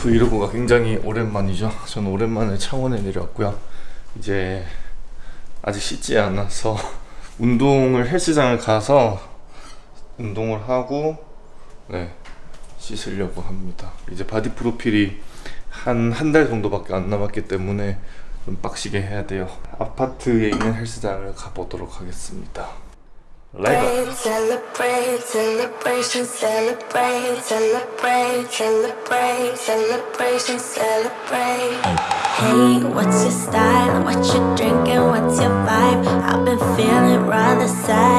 브이로그가 굉장히 오랜만이죠. 저는 오랜만에 창원에 내려왔고요. 이제 아직 씻지 않아서 운동을 헬스장을 가서 운동을 하고 네 씻으려고 합니다. 이제 바디 프로필이 한 한 달 정도밖에 안 남았기 때문에 좀 빡시게 해야 돼요. 아파트에 있는 헬스장을 가보도록 하겠습니다 let's go Celebrate, celebration, celebrate, celebrate, celebrate, celebration, celebrate. Hey, what's your style? What you drinking? What's your vibe? I've been feeling rather sad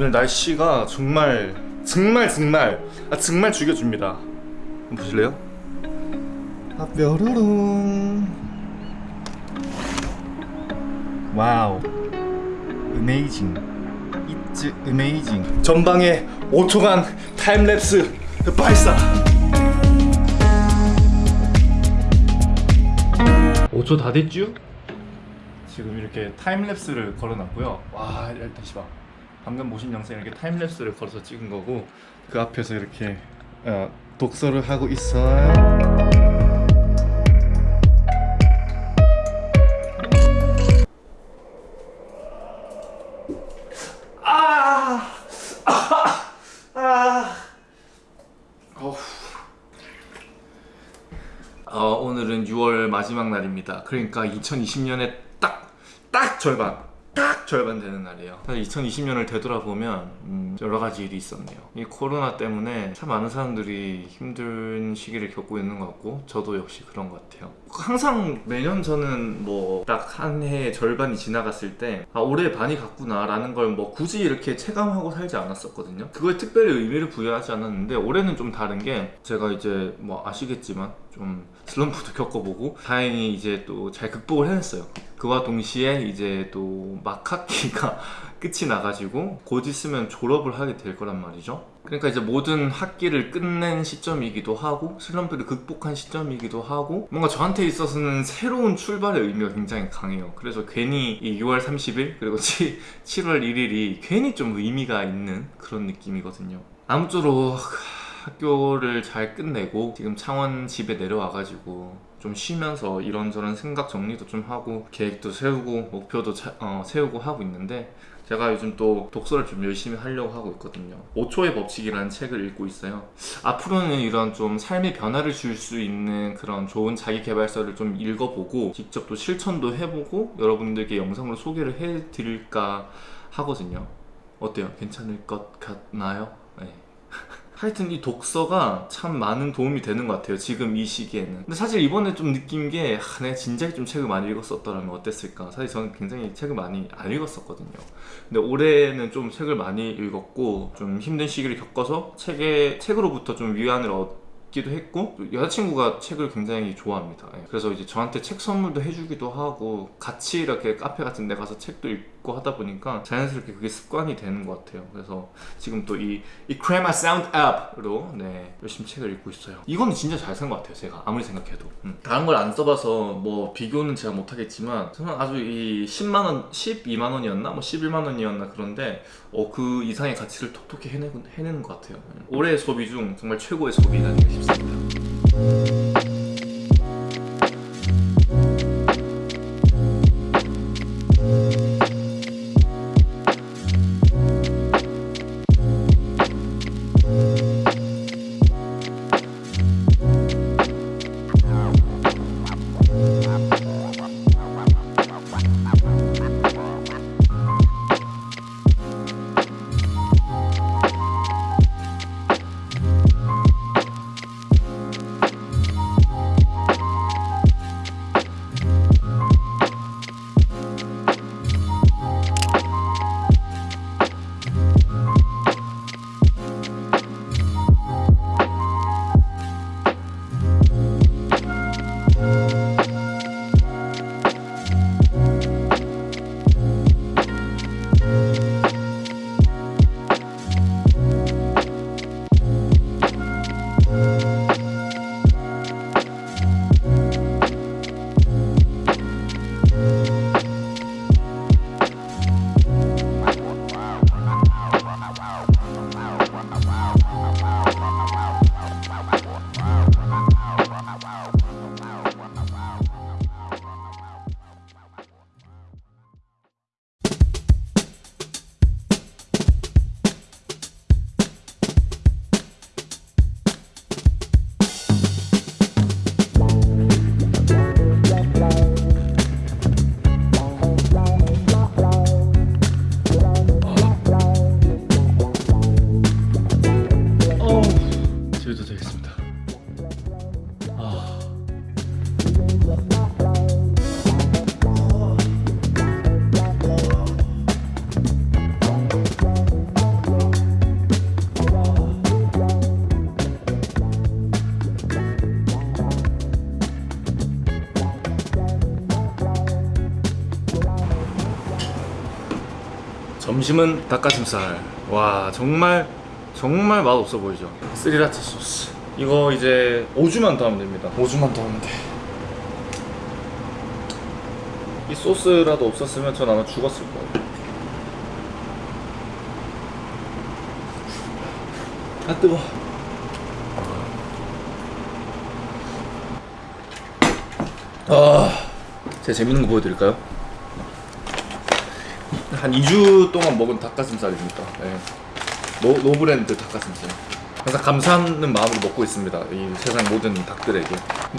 오늘 날씨가 정말 정말 정말 아 정말 죽여줍니다. 한번 보실래요? 아 뾰로롱 wow. Amazing it's amazing 전방에 5초간 time lapse 발사! 5초 다 됐죠? 지금 이렇게 time lapse를 걸어놨고요. 와 일단 씨발 방금 보신 영상 이렇게 time lapse를 걸어서 찍은 거고 그 앞에서 이렇게 어, 독서를 하고 있어요 아! 아! 아! 어, 오늘은 6월 마지막 날입니다. 그러니까 2020년에 딱, 딱 절반, 딱 절반 되는 날이에요. 사실 2020년을 되돌아보면 음, 여러 가지 일이 있었네요. 이 코로나 때문에 참 많은 사람들이 힘든 시기를 겪고 있는 것 같고 저도 역시 그런 것 같아요. 항상 매년 저는 뭐 딱 한 해의 절반이 지나갔을 때 아, 올해 반이 갔구나 라는 걸 뭐 굳이 이렇게 체감하고 살지 않았었거든요. 그거에 특별히 의미를 부여하지 않았는데 올해는 좀 다른 게 제가 이제 뭐 아시겠지만 좀 슬럼프도 겪어보고 다행히 이제 또 잘 극복을 해냈어요. 그와 동시에 이제 또 막 학기가 끝이 나가지고 곧 있으면 졸업을 하게 될 거란 말이죠. 그러니까 이제 모든 학기를 끝낸 시점이기도 하고 슬럼프를 극복한 시점이기도 하고 뭔가 저한테 있어서는 새로운 출발의 의미가 굉장히 강해요. 그래서 괜히 이 6월 30일 그리고 7, 7월 1일이 괜히 좀 의미가 있는 그런 느낌이거든요. 아무쪼록 학교를 잘 끝내고 지금 창원 집에 내려와가지고 좀 쉬면서 이런저런 생각 정리도 좀 하고 계획도 세우고 목표도 차- 어, 세우고 하고 있는데 제가 요즘 또 독서를 좀 열심히 하려고 하고 있거든요 5초의 법칙이라는 책을 읽고 있어요 앞으로는 이런 좀 삶의 변화를 줄 수 있는 그런 좋은 자기개발서를 좀 읽어보고 직접 또 실천도 해보고 여러분들께 영상으로 소개를 해드릴까 하거든요 어때요? 괜찮을 것 같나요? 네. 하여튼 이 독서가 참 많은 도움이 되는 것 같아요 지금 이 시기에는. 근데 사실 이번에 좀 느낀 게 아, 내가 진작에 좀 책을 많이 읽었었더라면 어땠을까? 사실 저는 굉장히 책을 많이 안 읽었었거든요. 근데 올해는 좀 책을 많이 읽었고 좀 힘든 시기를 겪어서 책에, 책으로부터 좀 위안을 얻 기도 했고 또 여자친구가 책을 굉장히 좋아합니다. 예. 그래서 이제 저한테 책 선물도 해주기도 하고 같이 이렇게 카페 같은 데 가서 책도 읽고 하다 보니까 자연스럽게 그게 습관이 되는 것 같아요. 그래서 지금 또 이 이 크레마 사운드 앱으로 네 열심히 책을 읽고 있어요. 이거는 진짜 잘쓴것 같아요 제가. 아무리 생각해도. 음. 다른 걸 안 써봐서 뭐 비교는 제가 못하겠지만 저는 아주 이 10만원 12만원이었나? 뭐 11만원이었나 그런데 어, 그 이상의 가치를 톡톡히 해내, 해내는 것 같아요. 음. 올해의 소비 중 정말 최고의 소비가 싶습니다 점심은 닭가슴살. 와 정말 정말 맛 없어 보이죠. 스리라차 소스. 이거 이제 5주만 더 하면 됩니다. 5주만 더 하면 돼. 이 소스라도 없었으면 전 아마 죽었을 거예요. 아 뜨거. 아, 제가 재밌는 거 보여드릴까요? 한 2주 동안 먹은 닭가슴살입니다. 네. 노, 노브랜드 닭가슴살. 항상 감사하는 마음으로 먹고 있습니다. 이 세상 모든 닭들에게.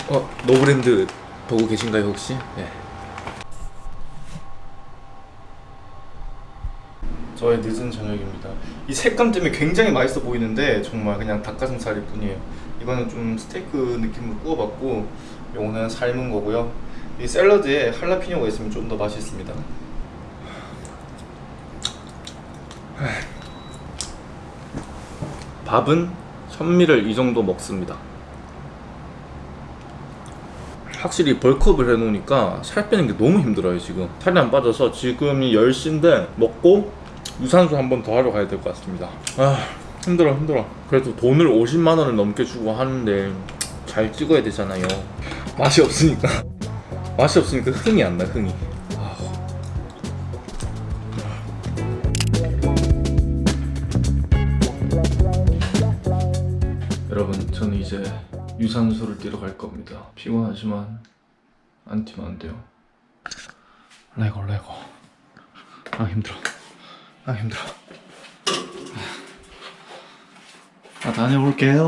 어, 노브랜드 보고 계신가요 혹시? 네. 저의 늦은 저녁입니다. 이 색감 때문에 굉장히 맛있어 보이는데 정말 그냥 닭가슴살일 뿐이에요. 이거는 좀 스테이크 느낌으로 구워봤고 요거는 삶은 거고요. 이 샐러드에 할라피뇨가 있으면 좀 더 맛있습니다. 밥은 현미를 이 정도 먹습니다. 확실히 벌크업을 해놓으니까 살 빼는 게 너무 힘들어요 지금. 살이 안 빠져서 지금이 10시인데 먹고 유산소 한 번 더 하러 가야 될 것 같습니다. 아 힘들어 힘들어. 그래도 돈을 50만 원을 넘게 주고 하는데 잘 찍어야 되잖아요. 맛이 없으니까. 맛이 없으니까 흥이 안나 흥이 저는 이제 유산소를 뛰러 갈 겁니다. 피곤하지만 안 뛰면 안 돼요. 레고 레고. 아 힘들어. 아 힘들어. 아 다녀올게요